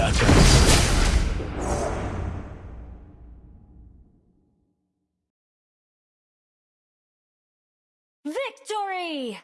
Piratas. Victory!